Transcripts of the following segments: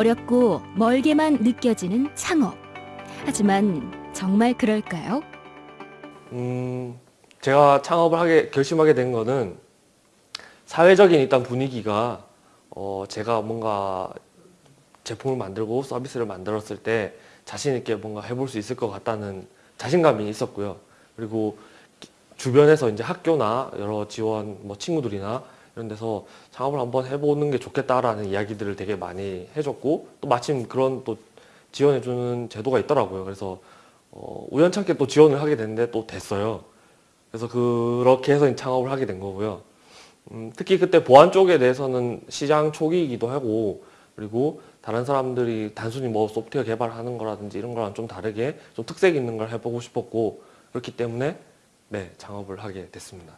어렵고 멀게만 느껴지는 창업. 하지만 정말 그럴까요? 음, 제가 창업을 하게 결심하게 된 거는 사회적인 일단 분위기가 어, 제가 뭔가 제품을 만들고 서비스를 만들었을 때 자신 있게 뭔가 해볼 수 있을 것 같다는 자신감이 있었고요. 그리고 주변에서 이제 학교나 여러 지원 뭐 친구들이나 이런 데서 창업을 한번 해보는 게 좋겠다라는 이야기들을 되게 많이 해줬고 또 마침 그런 또 지원해주는 제도가 있더라고요. 그래서 어, 우연찮게 또 지원을 하게 됐는데 또 됐어요. 그래서 그렇게 해서 창업을 하게 된 거고요. 음, 특히 그때 보안 쪽에 대해서는 시장 초기이기도 하고 그리고 다른 사람들이 단순히 뭐 소프트웨어 개발하는 거라든지 이런 거랑 좀 다르게 좀 특색 있는 걸 해보고 싶었고 그렇기 때문에 네 창업을 하게 됐습니다.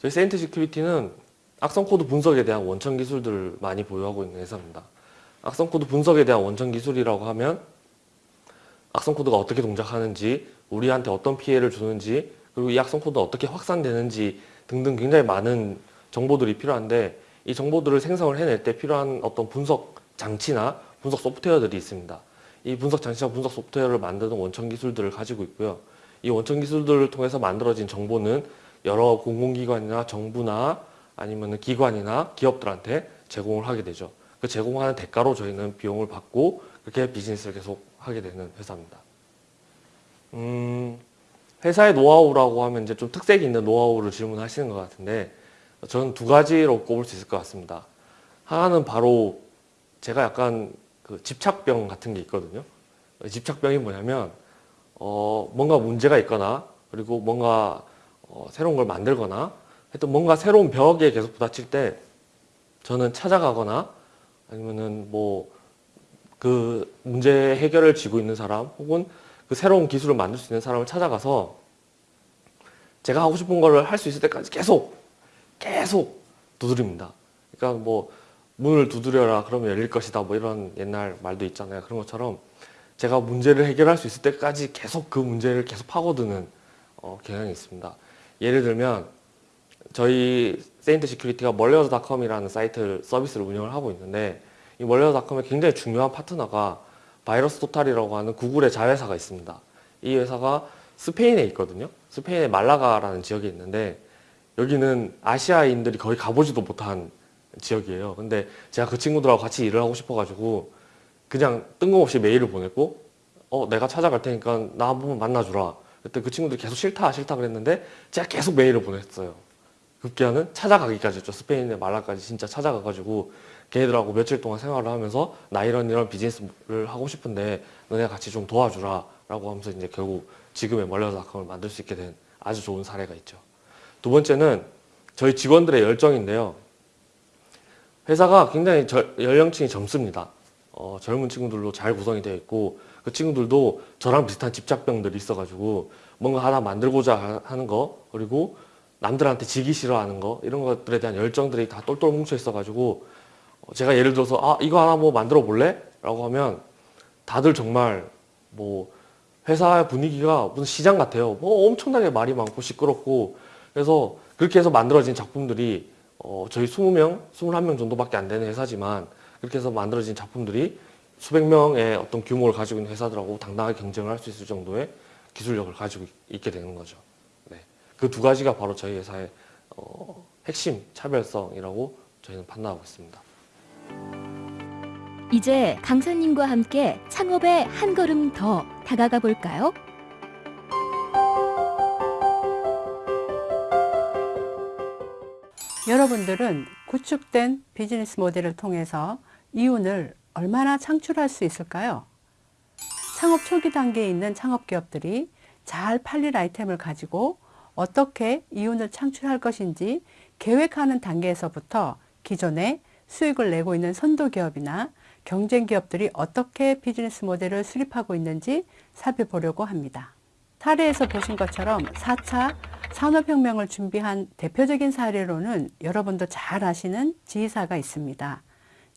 저희 세인트 시큐리티는 악성 코드 분석에 대한 원천 기술들을 많이 보유하고 있는 회사입니다. 악성 코드 분석에 대한 원천 기술이라고 하면 악성 코드가 어떻게 동작하는지 우리한테 어떤 피해를 주는지 그리고 이 악성 코드가 어떻게 확산되는지 등등 굉장히 많은 정보들이 필요한데 이 정보들을 생성을 해낼 때 필요한 어떤 분석 장치나 분석 소프트웨어들이 있습니다. 이 분석 장치와 분석 소프트웨어를 만드는 원천 기술들을 가지고 있고요. 이 원천 기술들을 통해서 만들어진 정보는 여러 공공기관이나 정부나 아니면 기관이나 기업들한테 제공을 하게 되죠. 그 제공하는 대가로 저희는 비용을 받고 그렇게 비즈니스를 계속 하게 되는 회사입니다. 음, 회사의 노하우라고 하면 이제 좀 특색 있는 노하우를 질문하시는 것 같은데 저는 두 가지로 꼽을 수 있을 것 같습니다. 하나는 바로 제가 약간 그 집착병 같은 게 있거든요. 집착병이 뭐냐면 어, 뭔가 문제가 있거나 그리고 뭔가 어, 새로운 걸 만들거나 하여튼 뭔가 새로운 벽에 계속 부딪힐 때 저는 찾아가거나 아니면은 뭐 그 문제 해결을 쥐고 있는 사람 혹은 그 새로운 기술을 만들 수 있는 사람을 찾아가서 제가 하고 싶은 거를 할 수 있을 때까지 계속 계속 두드립니다. 그러니까 뭐 문을 두드려라 그러면 열릴 것이다 뭐 이런 옛날 말도 있잖아요. 그런 것처럼 제가 문제를 해결할 수 있을 때까지 계속 그 문제를 계속 파고드는 어, 경향이 있습니다. 예를 들면 저희 세인트 시큐리티가 malwares.com이라는 사이트 서비스를 운영을 하고 있는데 이 malwares.com의 굉장히 중요한 파트너가 바이러스 토탈이라고 하는 구글의 자회사가 있습니다. 이 회사가 스페인에 있거든요. 스페인의 말라가라는 지역에 있는데 여기는 아시아인들이 거의 가보지도 못한 지역이에요. 근데 제가 그 친구들하고 같이 일을 하고 싶어가지고 그냥 뜬금없이 메일을 보냈고 어 내가 찾아갈 테니까 나 한번 만나주라. 그때 그 친구들이 계속 싫다 싫다 그랬는데 제가 계속 메일을 보냈어요. 급기야는 찾아가기까지 했죠. 스페인의 말라까지 진짜 찾아가가지고 걔네들하고 며칠 동안 생활을 하면서 나 이런 이런 비즈니스를 하고 싶은데 너네 같이 좀 도와주라 라고 하면서 이제 결국 지금의 멀려서닷컴을 만들 수 있게 된 아주 좋은 사례가 있죠. 두 번째는 저희 직원들의 열정인데요. 회사가 굉장히 저, 연령층이 젊습니다. 어, 젊은 친구들로 잘 구성이 되어 있고 그 친구들도 저랑 비슷한 집착병들이 있어가지고 뭔가 하나 만들고자 하는 거 그리고 남들한테 지기 싫어하는 거 이런 것들에 대한 열정들이 다 똘똘 뭉쳐 있어가지고 제가 예를 들어서 아 이거 하나 뭐 만들어 볼래? 라고 하면 다들 정말 뭐 회사 분위기가 무슨 시장 같아요. 뭐 엄청나게 말이 많고 시끄럽고 그래서 그렇게 해서 만들어진 작품들이 어 저희 20명, 21명 정도밖에 안 되는 회사지만 그렇게 해서 만들어진 작품들이 수백 명의 어떤 규모를 가지고 있는 회사들하고 당당하게 경쟁을 할 수 있을 정도의 기술력을 가지고 있게 되는 거죠. 네. 그 두 가지가 바로 저희 회사의 어 핵심 차별성이라고 저희는 판단하고 있습니다. 이제 강사님과 함께 창업에 한 걸음 더 다가가 볼까요? 여러분들은 구축된 비즈니스 모델을 통해서 이윤을 얼마나 창출할 수 있을까요? 창업 초기 단계에 있는 창업 기업들이 잘 팔릴 아이템을 가지고 어떻게 이윤을 창출할 것인지 계획하는 단계에서부터 기존에 수익을 내고 있는 선도기업이나 경쟁기업들이 어떻게 비즈니스 모델을 수립하고 있는지 살펴보려고 합니다. 사례에서 보신 것처럼 4차 산업혁명을 준비한 대표적인 사례로는 여러분도 잘 아시는 지휘사가 있습니다.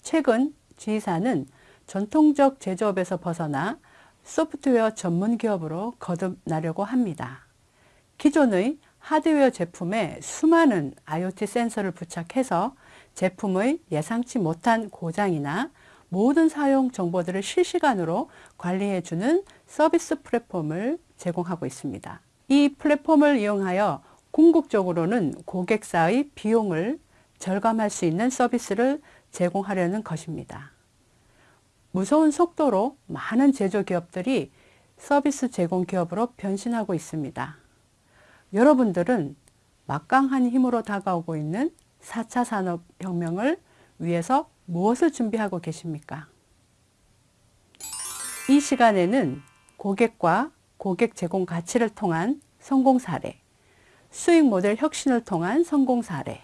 최근 지휘사는 전통적 제조업에서 벗어나 소프트웨어 전문 기업으로 거듭나려고 합니다. 기존의 하드웨어 제품에 수많은 IoT 센서를 부착해서 제품의 예상치 못한 고장이나 모든 사용 정보들을 실시간으로 관리해주는 서비스 플랫폼을 제공하고 있습니다. 이 플랫폼을 이용하여 궁극적으로는 고객사의 비용을 절감할 수 있는 서비스를 제공하려는 것입니다. 무서운 속도로 많은 제조기업들이 서비스 제공 기업으로 변신하고 있습니다. 여러분들은 막강한 힘으로 다가오고 있는 4차 산업혁명을 위해서 무엇을 준비하고 계십니까? 이 시간에는 고객과 고객 제공 가치를 통한 성공 사례, 수익 모델 혁신을 통한 성공 사례,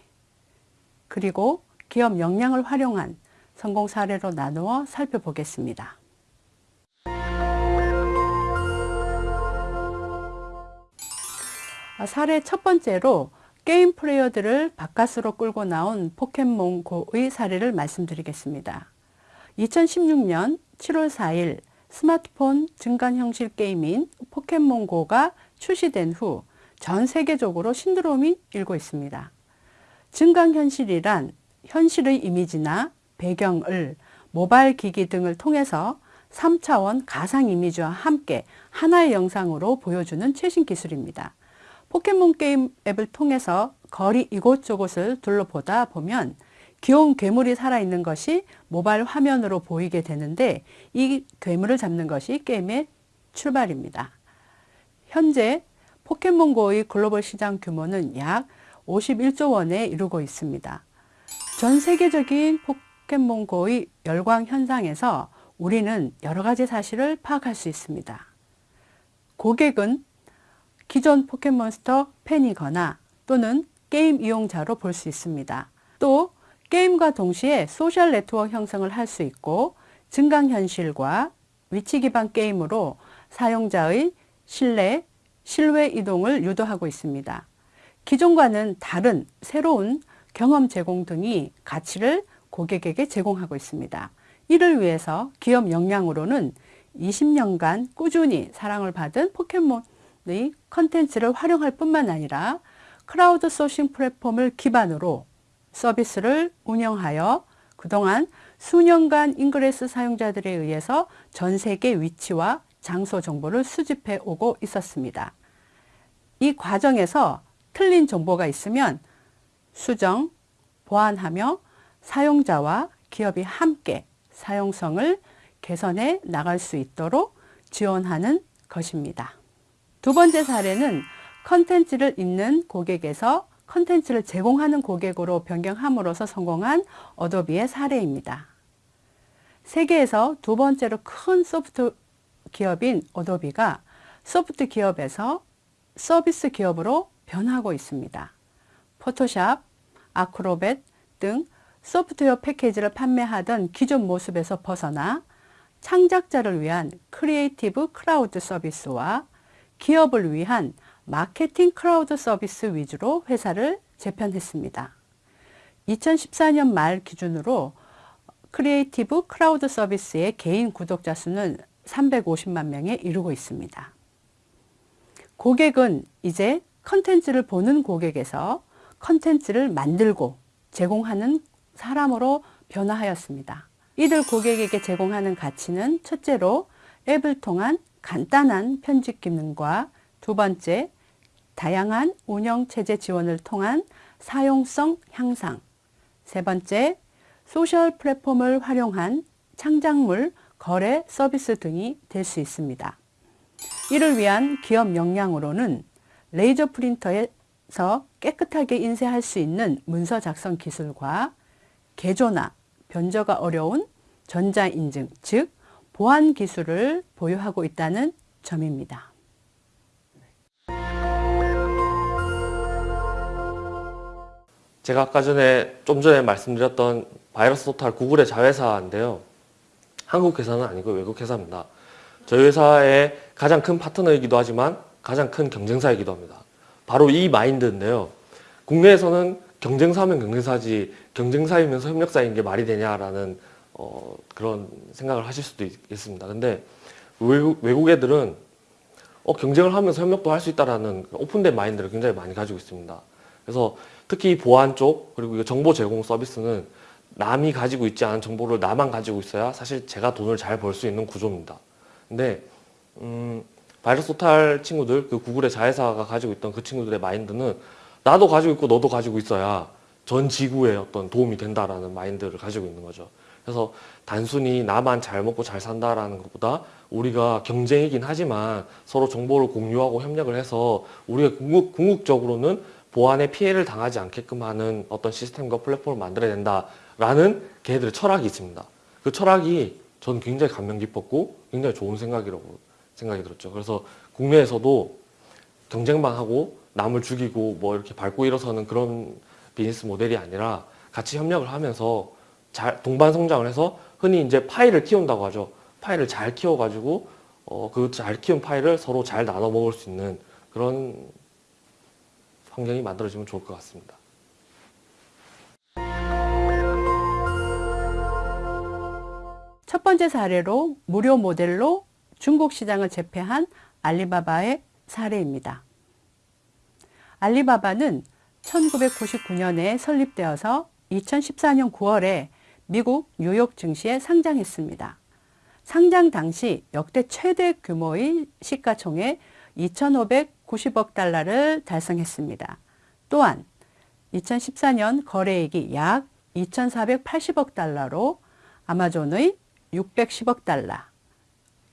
그리고 기업 역량을 활용한 성공 사례로 나누어 살펴보겠습니다. 아, 사례 첫 번째로 게임 플레이어들을 바깥으로 끌고 나온 포켓몬고의 사례를 말씀드리겠습니다. 2016년 7월 4일 스마트폰 증간 형식 게임인 포켓몬고가 출시된 후 전 세계적으로 신드롬이 일고 있습니다. 증강현실이란 현실의 이미지나 배경을 모바일 기기 등을 통해서 3차원 가상 이미지와 함께 하나의 영상으로 보여주는 최신 기술입니다. 포켓몬 게임 앱을 통해서 거리 이곳저곳을 둘러보다 보면 귀여운 괴물이 살아있는 것이 모바일 화면으로 보이게 되는데 이 괴물을 잡는 것이 게임의 출발입니다. 현재 포켓몬고의 글로벌 시장 규모는 약 51조 원에 이르고 있습니다. 전 세계적인 포켓몬고의 열광 현상에서 우리는 여러 가지 사실을 파악할 수 있습니다. 고객은 기존 포켓몬스터 팬이거나 또는 게임 이용자로 볼 수 있습니다. 또 게임과 동시에 소셜 네트워크 형성을 할 수 있고 증강현실과 위치 기반 게임으로 사용자의 신뢰, 실외 이동을 유도하고 있습니다. 기존과는 다른 새로운 경험 제공 등이 가치를 고객에게 제공하고 있습니다. 이를 위해서 기업 역량으로는 20년간 꾸준히 사랑을 받은 포켓몬의 컨텐츠를 활용할 뿐만 아니라 크라우드 소싱 플랫폼을 기반으로 서비스를 운영하여 그동안 수년간 잉그레스 사용자들에 의해서 전 세계 위치와 장소 정보를 수집해 오고 있었습니다. 이 과정에서 틀린 정보가 있으면 수정, 보완하며 사용자와 기업이 함께 사용성을 개선해 나갈 수 있도록 지원하는 것입니다. 두 번째 사례는 컨텐츠를 읽는 고객에서 컨텐츠를 제공하는 고객으로 변경함으로써 성공한 어도비의 사례입니다. 세계에서 두 번째로 큰 소프트 기업인 어도비가 소프트 기업에서 서비스 기업으로 변하고 있습니다. 포토샵, 아크로벳 등 소프트웨어 패키지를 판매하던 기존 모습에서 벗어나 창작자를 위한 Creative Cloud 서비스와 기업을 위한 Marketing Cloud 서비스 위주로 회사를 재편했습니다. 2014년 말 기준으로 Creative Cloud 서비스의 개인 구독자 수는 350만 명에 이르고 있습니다. 고객은 이제 컨텐츠를 보는 고객에서 컨텐츠를 만들고 제공하는 사람으로 변화하였습니다. 이들 고객에게 제공하는 가치는 첫째로 앱을 통한 간단한 편집 기능과 두 번째, 다양한 운영 체제 지원을 통한 사용성 향상, 세 번째, 소셜 플랫폼을 활용한 창작물 거래 서비스 등이 될 수 있습니다. 이를 위한 기업 역량으로는 레이저 프린터에서 깨끗하게 인쇄할 수 있는 문서 작성 기술과 개조나 변조가 어려운 전자인증, 즉 보안 기술을 보유하고 있다는 점입니다. 제가 아까 전에 좀 전에 말씀드렸던 바이러스 토탈 구글의 자회사인데요. 한국 회사는 아니고 외국 회사입니다. 저희 회사의 가장 큰 파트너이기도 하지만 가장 큰 경쟁사이기도 합니다. 바로 이 마인드인데요. 국내에서는 경쟁사면 경쟁사지 경쟁사이면서 협력사인 게 말이 되냐라는 어, 그런 생각을 하실 수도 있겠습니다. 근데 외국, 외국 애들은 어, 경쟁을 하면서 협력도 할 수 있다라는 오픈된 마인드를 굉장히 많이 가지고 있습니다. 그래서 특히 보안 쪽 그리고 정보 제공 서비스는 남이 가지고 있지 않은 정보를 나만 가지고 있어야 사실 제가 돈을 잘 벌 수 있는 구조입니다. 근데 음, 바이러스 토탈 친구들, 그 구글의 자회사가 가지고 있던 그 친구들의 마인드는 나도 가지고 있고 너도 가지고 있어야 전 지구에 어떤 도움이 된다라는 마인드를 가지고 있는 거죠. 그래서 단순히 나만 잘 먹고 잘 산다라는 것보다 우리가 경쟁이긴 하지만 서로 정보를 공유하고 협력을 해서 우리가 궁극, 궁극적으로는 보안에 피해를 당하지 않게끔 하는 어떤 시스템과 플랫폼을 만들어야 된다라는 걔들의 철학이 있습니다. 그 철학이 저는 굉장히 감명 깊었고 굉장히 좋은 생각이라고 생각이 들었죠. 그래서 국내에서도 경쟁만 하고 남을 죽이고 뭐 이렇게 밟고 일어서는 그런 비즈니스 모델이 아니라 같이 협력을 하면서 잘 동반 성장을 해서 흔히 이제 파이를 키운다고 하죠. 파이를 잘 키워가지고 어, 그 잘 키운 파이를 서로 잘 나눠 먹을 수 있는 그런 환경이 만들어지면 좋을 것 같습니다. 첫 번째 사례로 무료 모델로 중국 시장을 제패한 알리바바의 사례입니다. 알리바바는 1999년에 설립되어서 2014년 9월에 미국 뉴욕 증시에 상장했습니다. 상장 당시 역대 최대 규모의 시가총액 2,590억 달러를 달성했습니다. 또한 2014년 거래액이 약 2,480억 달러로 아마존의 610억 달러,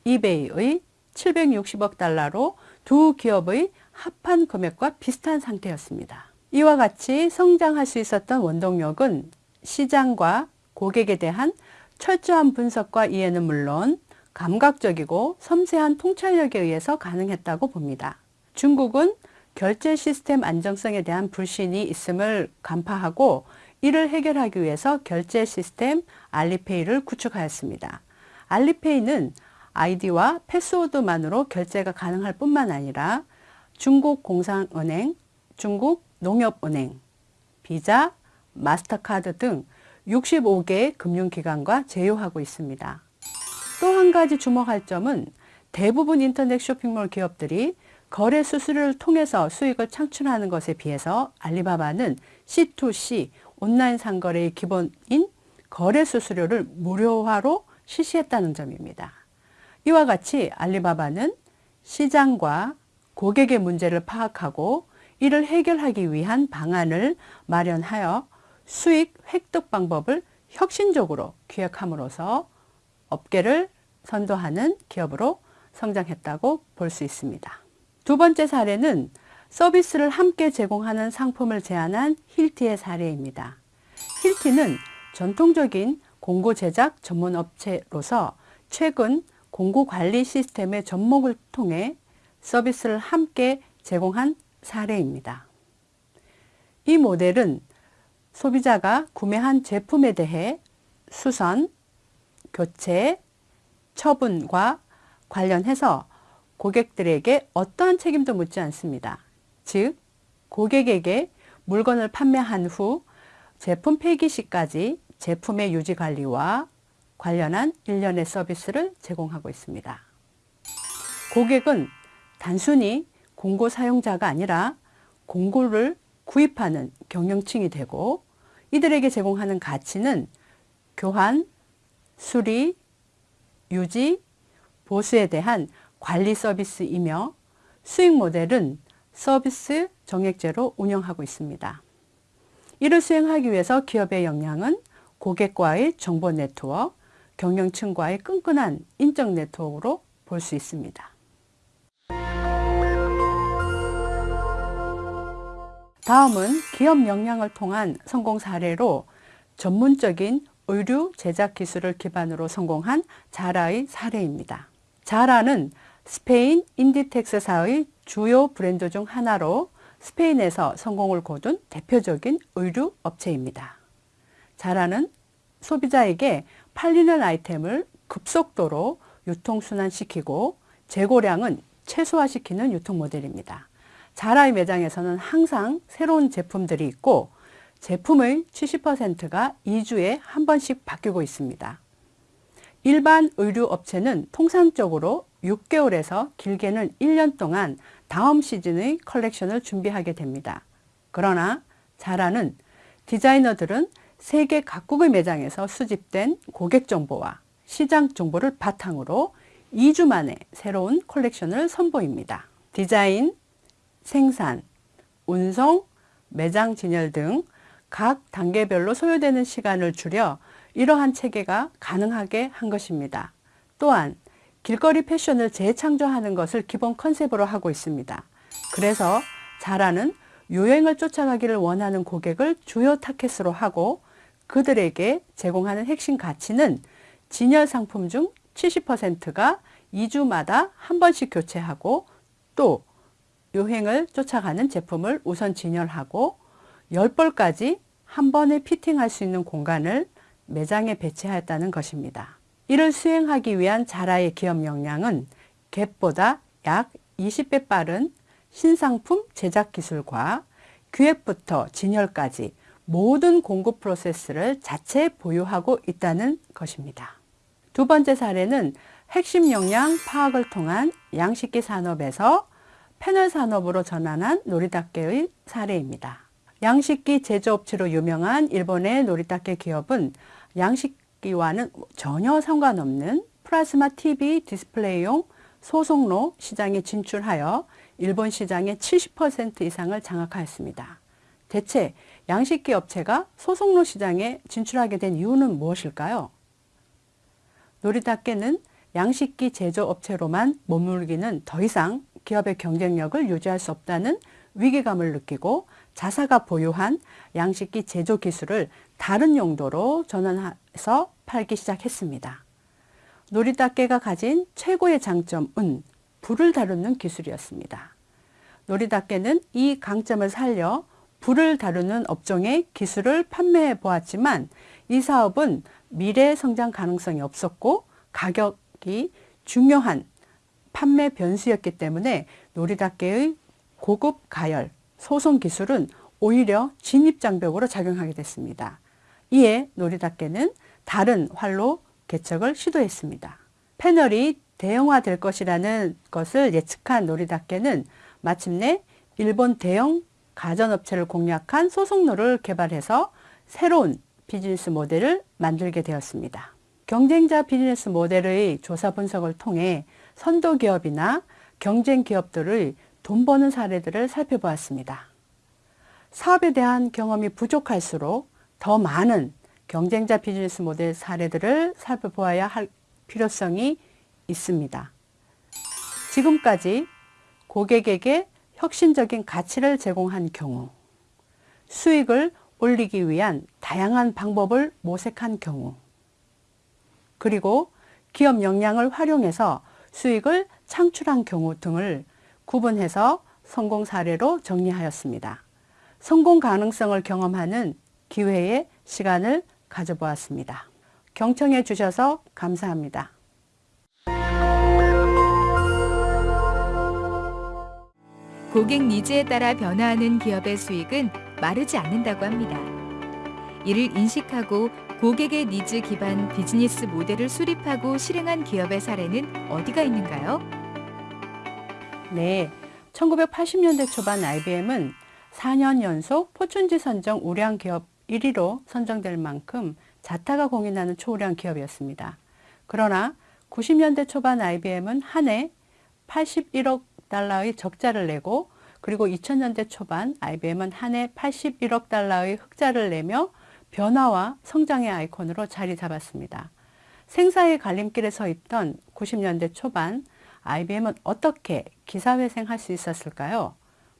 이베이의 760억 달러로 두 기업의 합한 금액과 비슷한 상태였습니다. 이와 같이 성장할 수 있었던 원동력은 시장과 고객에 대한 철저한 분석과 이해는 물론 감각적이고 섬세한 통찰력에 의해서 가능했다고 봅니다. 중국은 결제 시스템 안정성에 대한 불신이 있음을 간파하고 이를 해결하기 위해서 결제 시스템 알리페이를 구축하였습니다. 알리페이는 아이디와 패스워드만으로 결제가 가능할 뿐만 아니라 중국 공상은행, 중국 농협은행, 비자, 마스터카드 등 65개의 금융기관과 제휴하고 있습니다. 또 한 가지 주목할 점은 대부분 인터넷 쇼핑몰 기업들이 거래 수수료를 통해서 수익을 창출하는 것에 비해서 알리바바는 C2C 온라인 상거래의 기본인 거래 수수료를 무료화로 실시했다는 점입니다. 이와 같이 알리바바는 시장과 고객의 문제를 파악하고 이를 해결하기 위한 방안을 마련하여 수익 획득 방법을 혁신적으로 기획함으로써 업계를 선도하는 기업으로 성장했다고 볼 수 있습니다. 두 번째 사례는 서비스를 함께 제공하는 상품을 제안한 힐티의 사례입니다. 힐티는 전통적인 공고 제작 전문 업체로서 최근 공고 관리 시스템의 접목을 통해 서비스를 함께 제공한 사례입니다. 이 모델은 소비자가 구매한 제품에 대해 수선, 교체, 처분과 관련해서 고객들에게 어떠한 책임도 묻지 않습니다. 즉, 고객에게 물건을 판매한 후 제품 폐기 시까지 제품의 유지 관리와 관련한 일련의 서비스를 제공하고 있습니다. 고객은 단순히 공고 사용자가 아니라 공고를 구입하는 경영층이 되고 이들에게 제공하는 가치는 교환, 수리, 유지, 보수에 대한 관리 서비스이며 수익 모델은 서비스 정액제로 운영하고 있습니다. 이를 수행하기 위해서 기업의 역량은 고객과의 정보 네트워크, 경영층과의 끈끈한 인적 네트워크로 볼 수 있습니다. 다음은 기업 역량을 통한 성공 사례로 전문적인 의류 제작 기술을 기반으로 성공한 자라의 사례입니다. 자라는 스페인 인디텍스사의 주요 브랜드 중 하나로 스페인에서 성공을 거둔 대표적인 의류 업체입니다. 자라는 소비자에게 팔리는 아이템을 급속도로 유통순환시키고 재고량은 최소화시키는 유통 모델입니다. 자라의 매장에서는 항상 새로운 제품들이 있고 제품의 70%가 2주에 한 번씩 바뀌고 있습니다. 일반 의류 업체는 통상적으로 6개월에서 길게는 1년 동안 다음 시즌의 컬렉션을 준비하게 됩니다. 그러나 자라는 디자이너들은 세계 각국의 매장에서 수집된 고객 정보와 시장 정보를 바탕으로 2주 만에 새로운 컬렉션을 선보입니다. 디자인, 생산, 운송, 매장 진열 등 각 단계별로 소요되는 시간을 줄여 이러한 체계가 가능하게 한 것입니다. 또한 길거리 패션을 재창조하는 것을 기본 컨셉으로 하고 있습니다. 그래서 자라는 유행을 쫓아가기를 원하는 고객을 주요 타켓으로 하고 그들에게 제공하는 핵심 가치는 진열 상품 중 70%가 2주마다 한 번씩 교체하고 또 유행을 쫓아가는 제품을 우선 진열하고 10벌까지 한 번에 피팅할 수 있는 공간을 매장에 배치하였다는 것입니다. 이를 수행하기 위한 자라의 기업 역량은 갭보다 약 20배 빠른 신상품 제작 기술과 기획부터 진열까지 모든 공급 프로세스를 자체 보유하고 있다는 것입니다. 두 번째 사례는 핵심 역량 파악을 통한 양식기 산업에서 패널 산업으로 전환한 노리타케의 사례입니다. 양식기 제조업체로 유명한 일본의 노리타케 기업은 양식기와는 전혀 상관없는 플라즈마 TV 디스플레이용 소성로 시장에 진출하여 일본 시장의 70% 이상을 장악하였습니다. 대체 양식기 업체가 소속로 시장에 진출하게 된 이유는 무엇일까요? 노리닦개는 양식기 제조업체로만 머물기는 더 이상 기업의 경쟁력을 유지할 수 없다는 위기감을 느끼고 자사가 보유한 양식기 제조 기술을 다른 용도로 전환해서 팔기 시작했습니다. 노리닦개가 가진 최고의 장점은 불을 다루는 기술이었습니다. 노리닦개는 이 강점을 살려 불을 다루는 업종의 기술을 판매해 보았지만 이 사업은 미래 성장 가능성이 없었고 가격이 중요한 판매 변수였기 때문에 노리닦개의 고급 가열, 소송 기술은 오히려 진입장벽으로 작용하게 됐습니다. 이에 노리닦개는 다른 활로 개척을 시도했습니다. 패널이 대형화될 것이라는 것을 예측한 노리닦개는 마침내 일본 대형 가전업체를 공략한 소속로를 개발해서 새로운 비즈니스 모델을 만들게 되었습니다. 경쟁자 비즈니스 모델의 조사 분석을 통해 선도 기업이나 경쟁 기업들의 돈 버는 사례들을 살펴보았습니다. 사업에 대한 경험이 부족할수록 더 많은 경쟁자 비즈니스 모델 사례들을 살펴보아야 할 필요성이 있습니다. 지금까지 고객에게 혁신적인 가치를 제공한 경우, 수익을 올리기 위한 다양한 방법을 모색한 경우, 그리고 기업 역량을 활용해서 수익을 창출한 경우 등을 구분해서 성공 사례로 정리하였습니다. 성공 가능성을 경험하는 기회의 시간을 가져보았습니다. 경청해 주셔서 감사합니다. 고객 니즈에 따라 변화하는 기업의 수익은 마르지 않는다고 합니다. 이를 인식하고 고객의 니즈 기반 비즈니스 모델을 수립하고 실행한 기업의 사례는 어디가 있는가요? 네, 1980년대 초반 IBM은 4년 연속 포춘지 선정 우량 기업 1위로 선정될 만큼 자타가 공인하는 초우량 기업이었습니다. 그러나 90년대 초반 IBM은 한 해 81억 달러의 적자를 내고 그리고 2000년대 초반 IBM은 한 해 81억 달러의 흑자를 내며 변화와 성장의 아이콘으로 자리 잡았습니다. 생사의 갈림길에 서 있던 90년대 초반 IBM은 어떻게 기사회생할 수 있었을까요?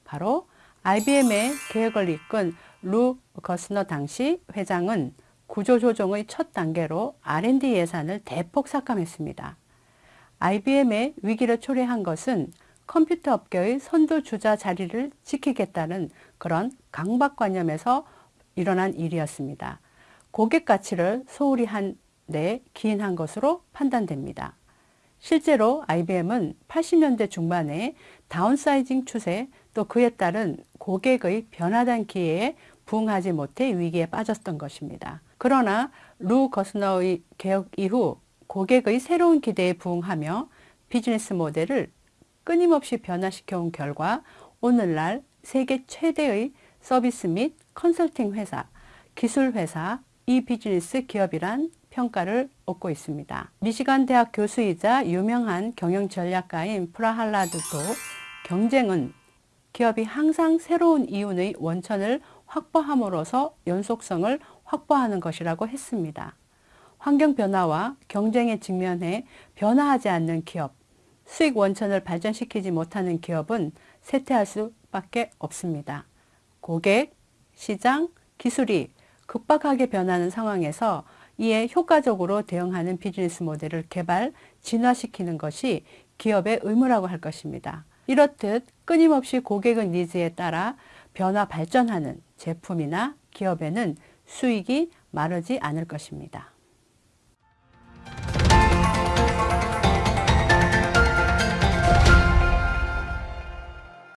바로 IBM의 계획을 이끈 루 거스너 당시 회장은 구조조정의 첫 단계로 R&D 예산을 대폭 삭감했습니다. IBM의 위기를 초래한 것은 컴퓨터 업계의 선두주자 자리를 지키겠다는 그런 강박관념에서 일어난 일이었습니다. 고객 가치를 소홀히 한 데 기인한 것으로 판단됩니다. 실제로 IBM은 80년대 중반에 다운사이징 추세 또 그에 따른 고객의 변화된 기회에 부응하지 못해 위기에 빠졌던 것입니다. 그러나 루 거스너의 개혁 이후 고객의 새로운 기대에 부응하며 비즈니스 모델을 끊임없이 변화시켜 온 결과 오늘날 세계 최대의 서비스 및 컨설팅 회사, 기술 회사, 이 비즈니스 기업이란 평가를 얻고 있습니다. 미시간 대학 교수이자 유명한 경영 전략가인 프라할라드도 경쟁은 기업이 항상 새로운 이윤의 원천을 확보함으로써 연속성을 확보하는 것이라고 했습니다. 환경 변화와 경쟁에 직면해 변화하지 않는 기업, 수익 원천을 발전시키지 못하는 기업은 쇠퇴할 수밖에 없습니다. 고객, 시장, 기술이 급박하게 변하는 상황에서 이에 효과적으로 대응하는 비즈니스 모델을 개발, 진화시키는 것이 기업의 의무라고 할 것입니다. 이렇듯 끊임없이 고객의 니즈에 따라 변화 발전하는 제품이나 기업에는 수익이 마르지 않을 것입니다.